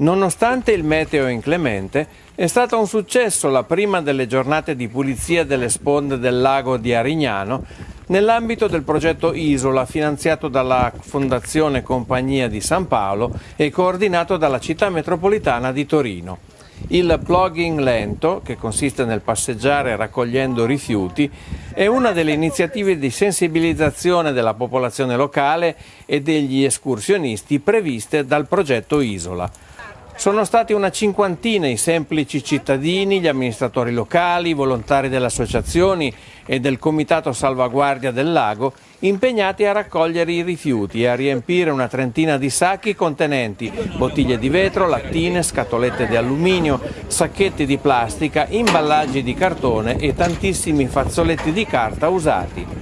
Nonostante il meteo inclemente, è stata un successo la prima delle giornate di pulizia delle sponde del lago di Arignano nell'ambito del progetto Isola finanziato dalla Fondazione Compagnia di San Paolo e coordinato dalla città metropolitana di Torino. Il plugging lento, che consiste nel passeggiare raccogliendo rifiuti, è una delle iniziative di sensibilizzazione della popolazione locale e degli escursionisti previste dal progetto Isola. Sono stati una cinquantina i semplici cittadini, gli amministratori locali, i volontari delle associazioni e del Comitato Salvaguardia del Lago impegnati a raccogliere i rifiuti e a riempire una trentina di sacchi contenenti bottiglie di vetro, lattine, scatolette di alluminio, sacchetti di plastica, imballaggi di cartone e tantissimi fazzoletti di carta usati.